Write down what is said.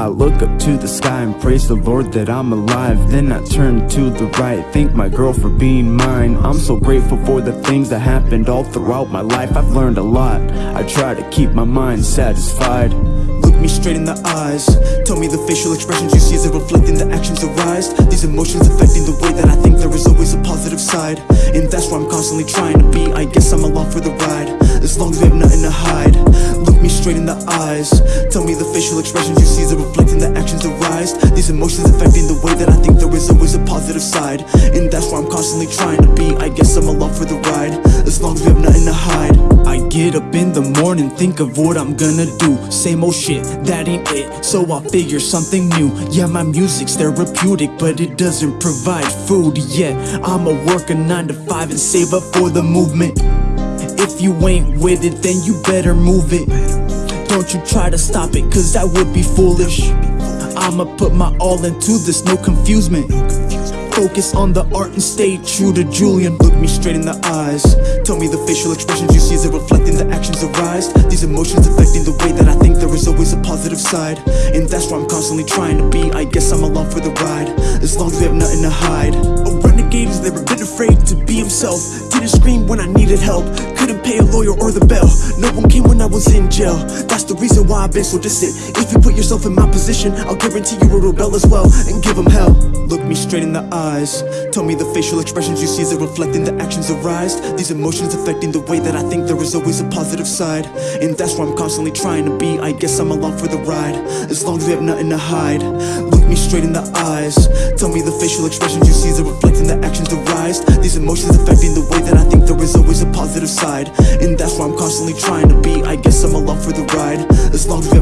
I look up to the sky and praise the Lord that I'm alive. Then I turn to the right, thank my girl for being mine. I'm so grateful for the things that happened all throughout my life. I've learned a lot, I try to keep my mind satisfied. Look me straight in the eyes. Tell me the facial expressions you see Is it reflecting the actions arise. These emotions affecting the way that I think There is always a positive side. And that's where I'm constantly trying to be. I guess I'm along for the ride. As long as we have nothing to hide. Look straight in the eyes. Tell me the facial expressions you see it reflecting the actions arise These emotions affecting the way that I think There is always a positive side. And that's where I'm constantly trying to be I guess I'm along for the ride. As long as we have nothing to hide. I get up in the morning, think of what I'm gonna do. Same old shit, that ain't it, so I figure something new. Yeah, my music's therapeutic, but it doesn't provide food yet. I'ma work a 9 to 5 and save up for the movement. If you ain't with it, then you better move it Don't you try to stop it, cause that would be foolish. I'ma put my all into this, no confusement. Focus on the art and stay true to Julian. Look me straight in the eyes. Tell me the facial expressions you see Is it reflecting the actions arise. These emotions affecting the way that I think There is always a positive side. And that's where I'm constantly trying to be. I guess I'm along for the ride. As long as we have nothing to hide himself Didn't scream when I needed help. Couldn't pay a lawyer or the bell No one came when I was in jail. That's the reason why I've been so distant. If you put yourself in my position I'll guarantee you will rebel as well And give them hell. Look me straight in the eyes. Tell me the facial expressions you see Is reflecting the actions arise These emotions affecting the way that I think There is always a positive side. And that's where I'm constantly trying to be. I guess I'm along for the ride. As long as we have nothing to hide. Look me straight in the eyes. Tell me the facial expressions you see Is reflecting the actions arise These emotions affecting the way that I think There is always a positive side. And that's where I'm constantly trying to be. I guess I'm along for the ride. As long as